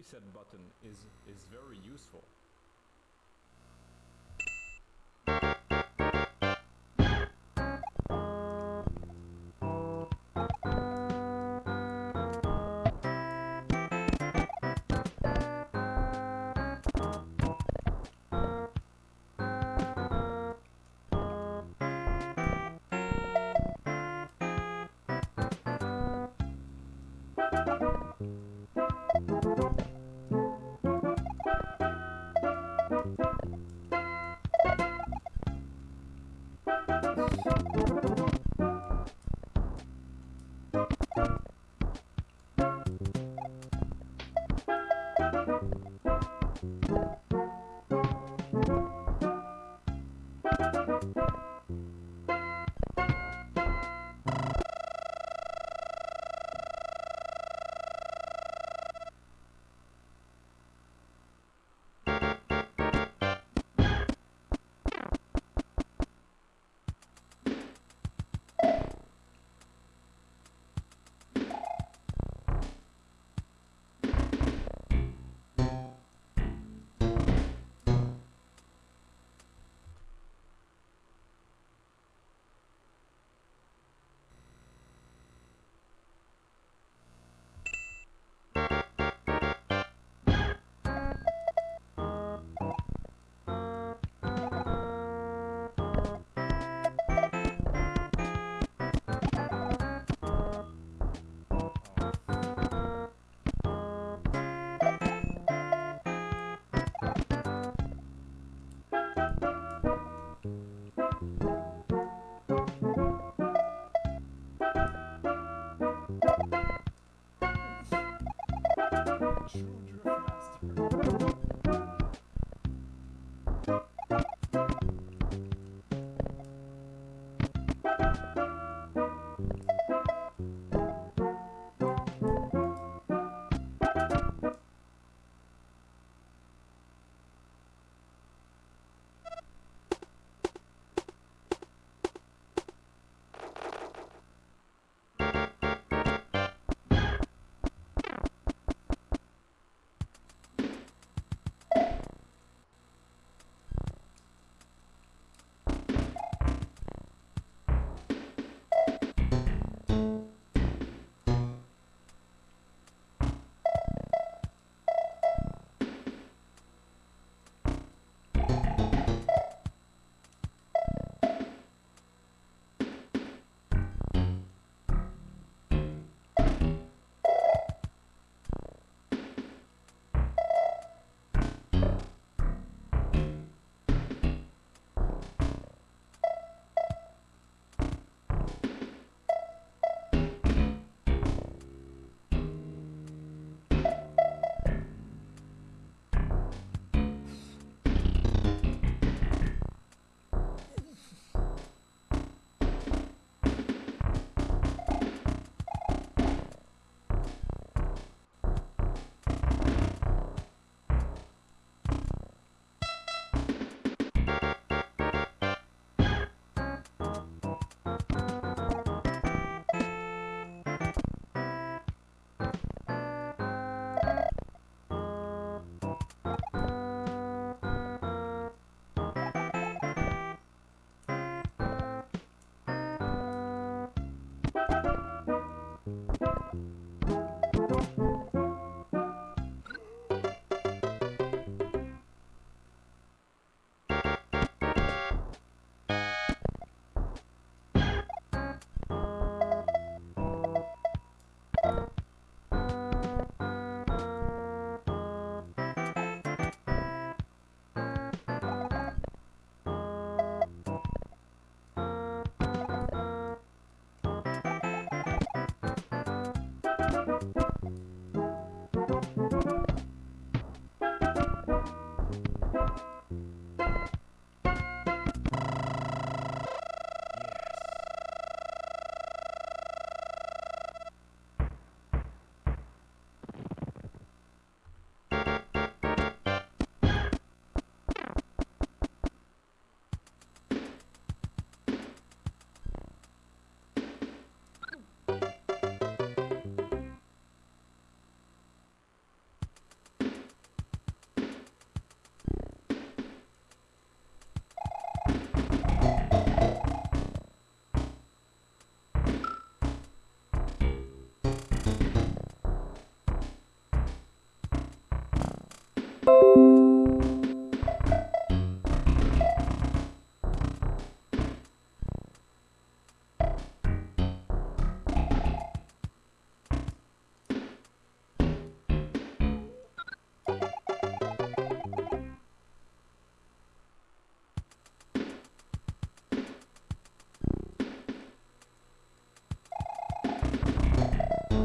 preset button is, is very useful.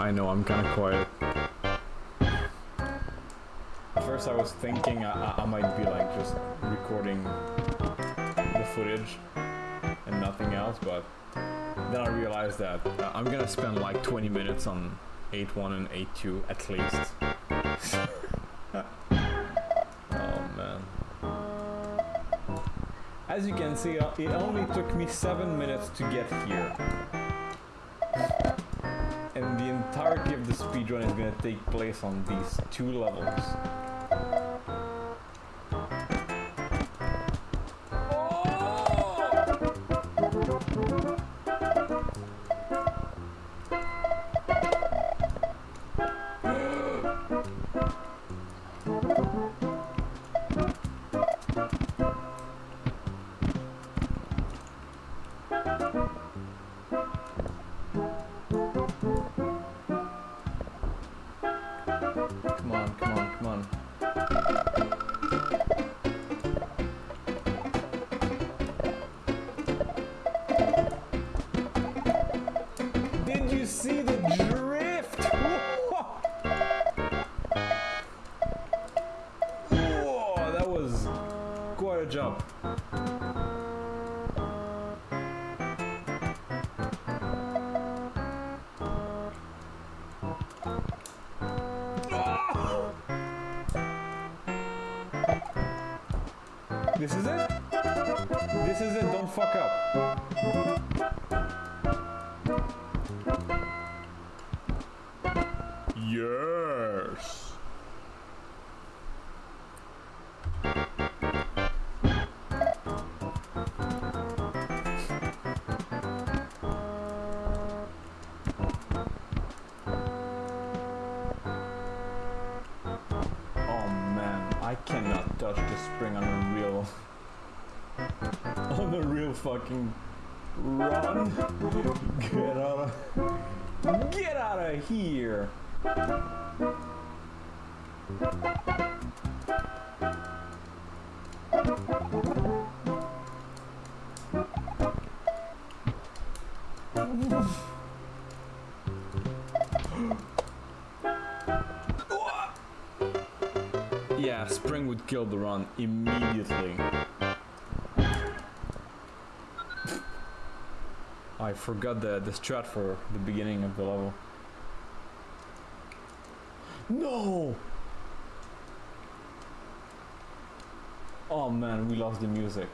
I know, I'm kinda quiet. At first I was thinking I, I- I might be like just recording the footage and nothing else, but then I realized that uh, I'm gonna spend like 20 minutes on 8.1 and 8.2 at least. oh man. As you can see, uh, it only took me 7 minutes to get here. Speedrun is gonna take place on these two levels. Fucking run. Get out of Get out of here. yeah, spring would kill the run immediately. I forgot the, the strat for the beginning of the level. No! Oh man, we lost the music.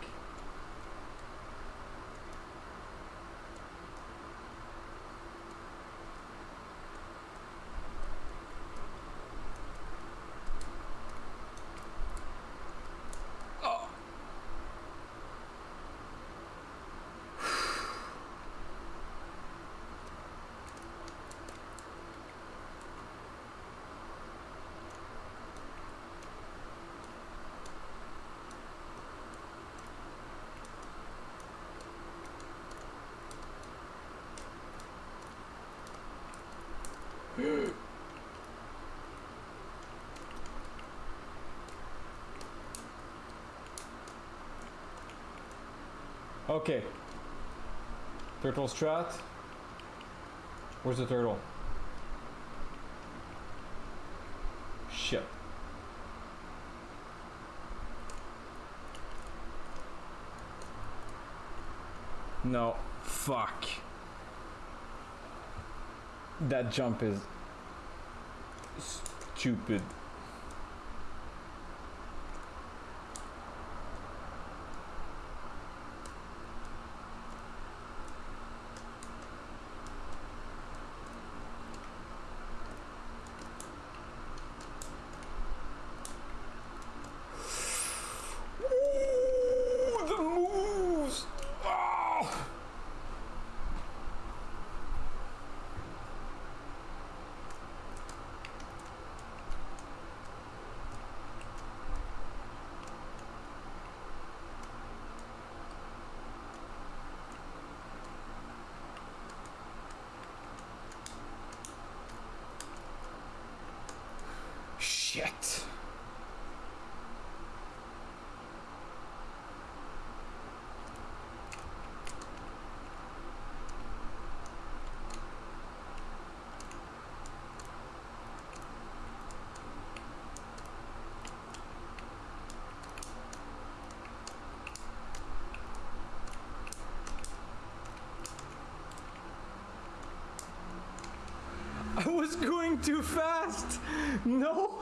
Okay. Turtle strat. Where's the turtle? Shit. No. Fuck. That jump is stupid. Ooh, the moves! Ah! Shit. I was going too fast. No.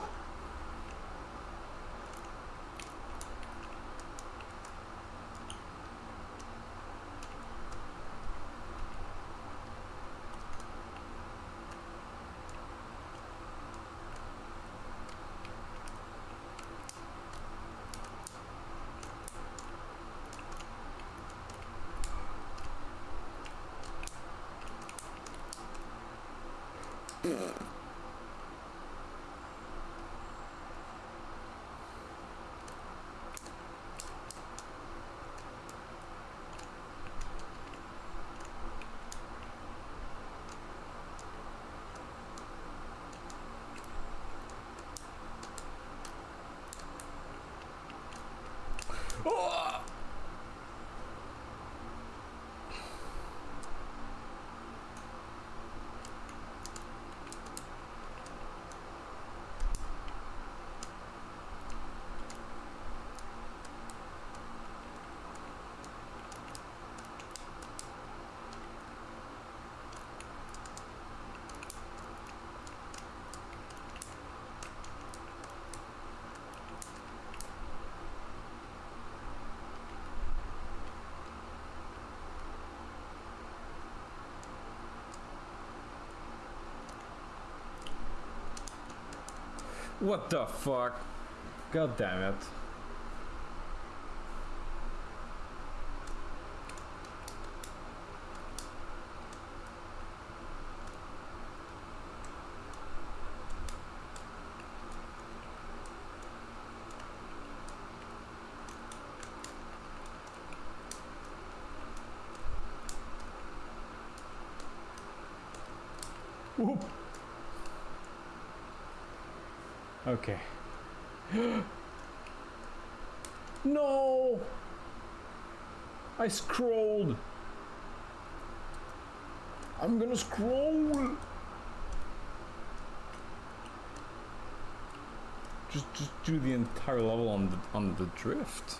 What the fuck? God damn it. Whoop. Okay. no! I scrolled. I'm gonna scroll. Just, just do the entire level on the on the drift.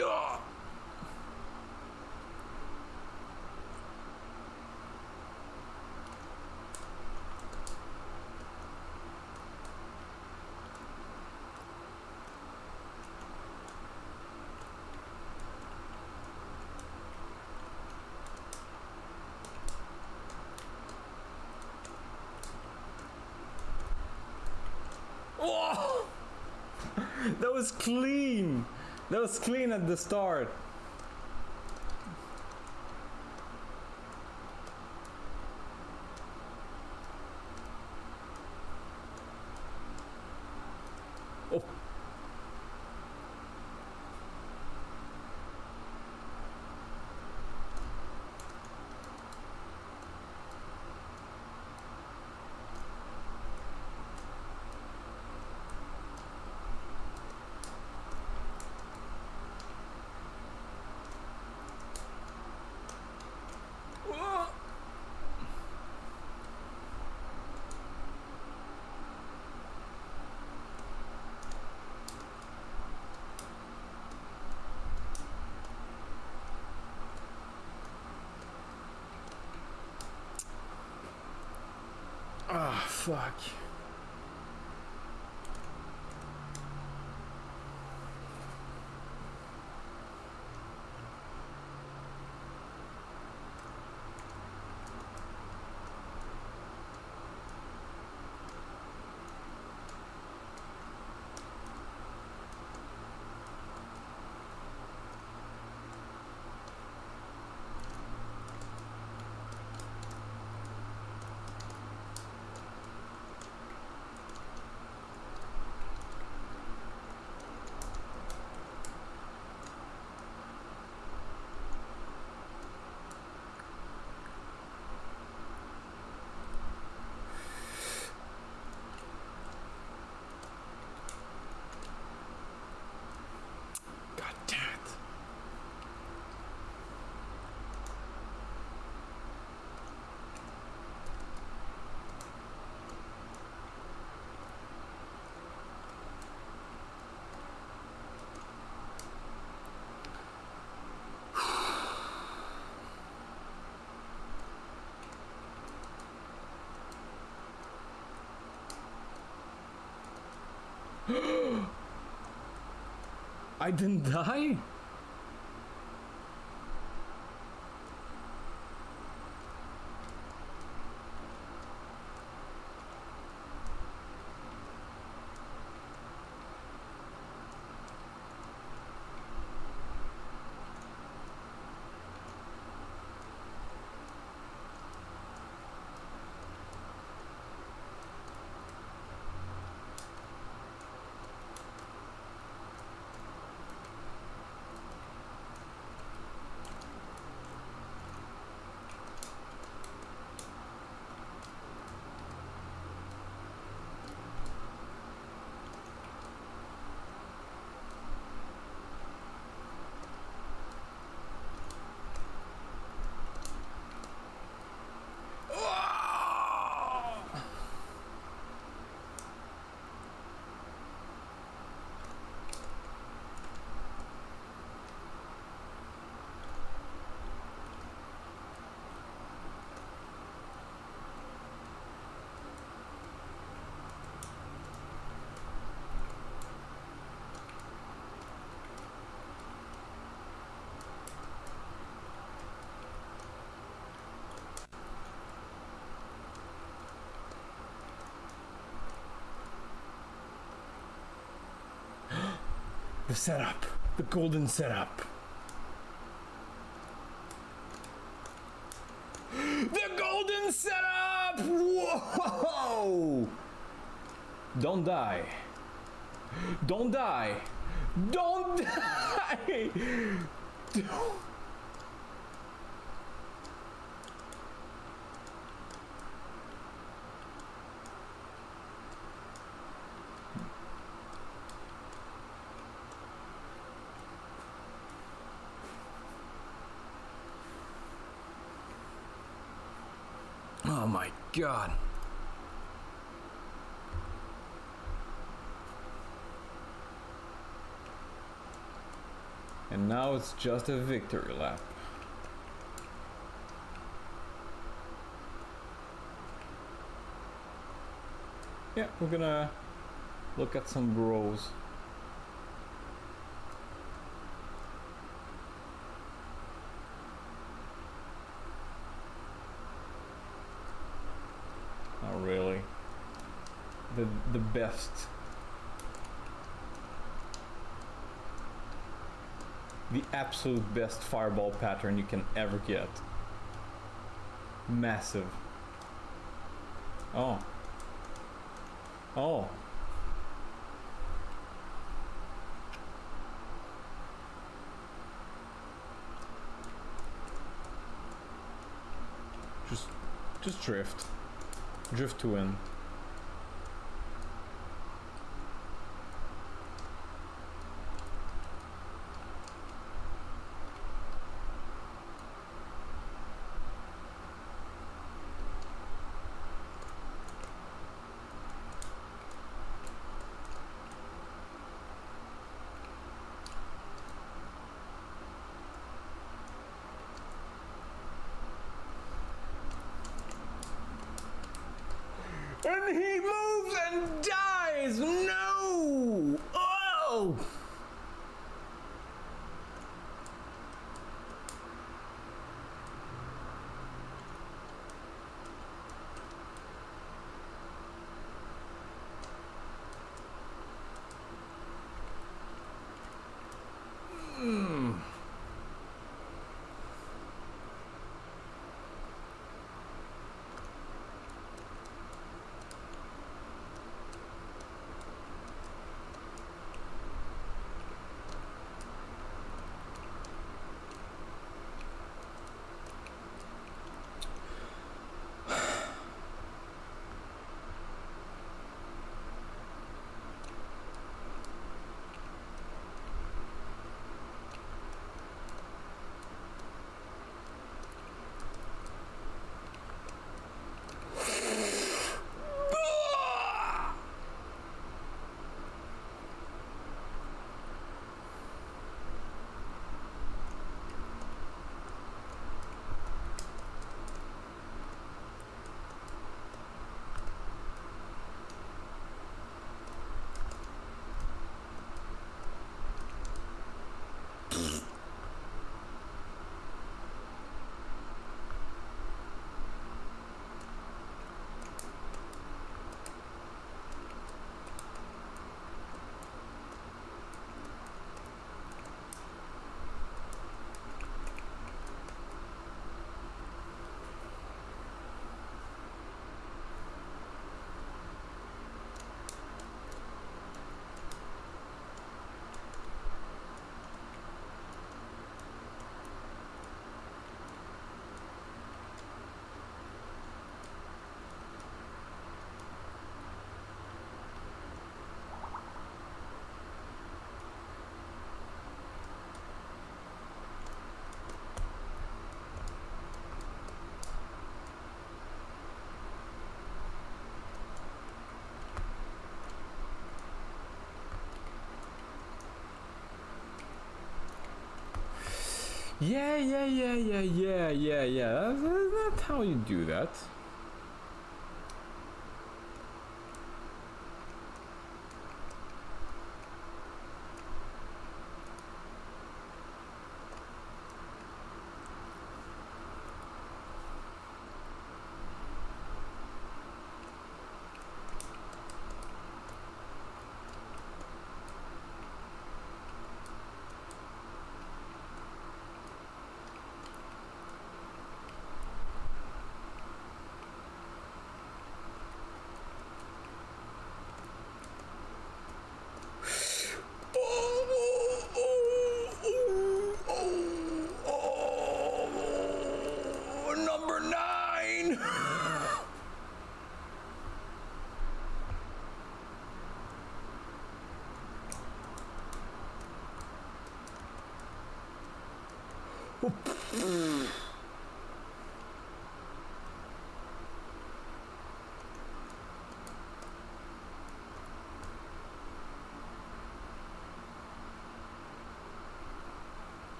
Ah! Oh! That was clean. That was clean at the start. Oh. Oh. Ah, fuck. God damn it. I didn't die? The setup. The golden setup. The golden setup! Whoa! Don't die. Don't die. Don't die! Don't. Oh my god. And now it's just a victory lap. Yeah, we're gonna look at some bros. The best. The absolute best fireball pattern you can ever get. Massive. Oh. Oh. Just just drift. Drift to win. Yeah, yeah, yeah, yeah, yeah, yeah, yeah. That's, that's how you do that.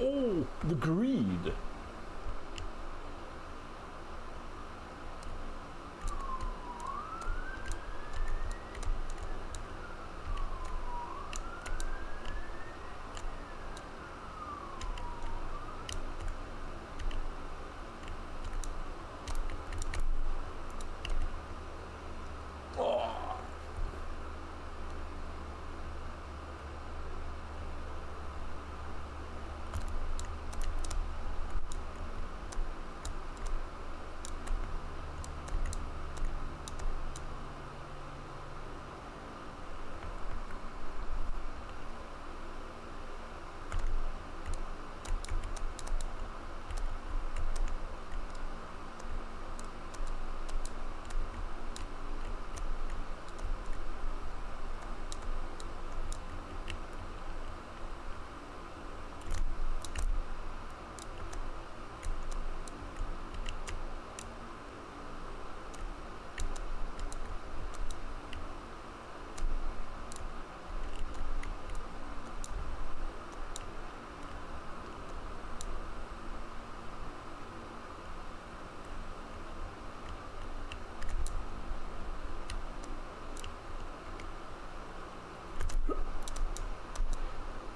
Oh, the greed.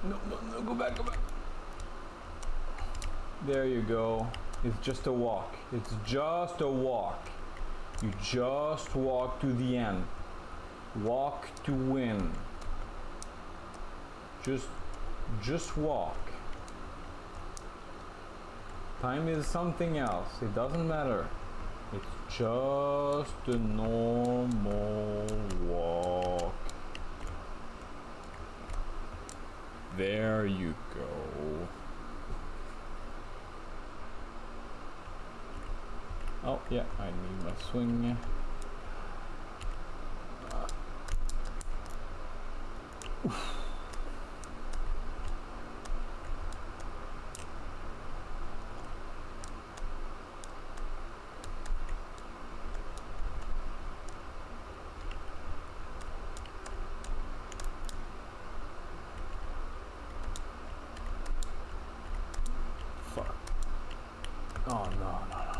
Oh. No, no, no, go back, go back. There you go. It's just a walk. It's just a walk. You just walk to the end. Walk to win. Just, just walk. Time is something else. It doesn't matter. It's just a normal walk. There you go. Oh, yeah, I need my swing. Fuck. Oh, no, no, no.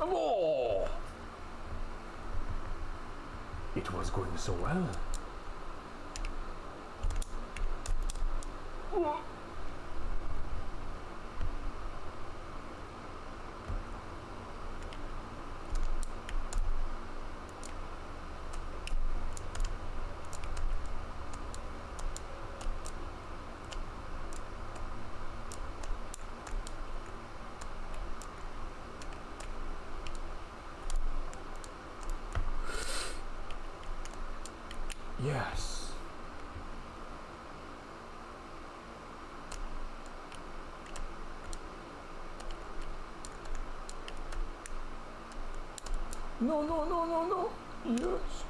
Oh! It was going so well. Yes. No, no, no, no, no. Yes.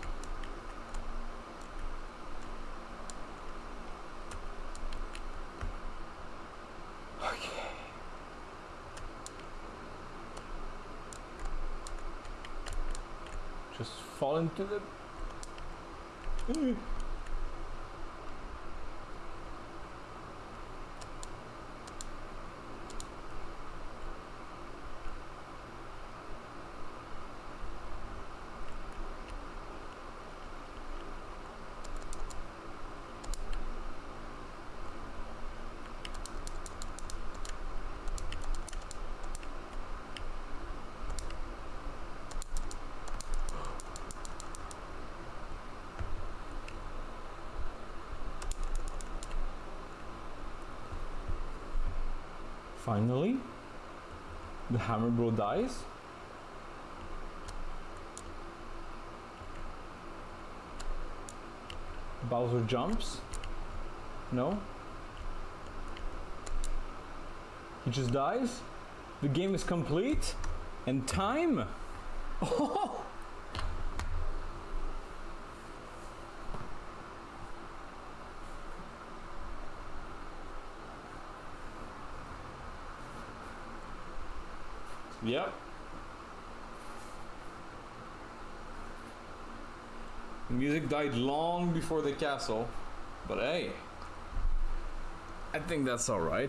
Fall into the Mm. Finally, the hammer bro dies. Bowser jumps. No. He just dies. The game is complete. And time. Oh! Yep. Music died long before the castle, but hey, I think that's alright.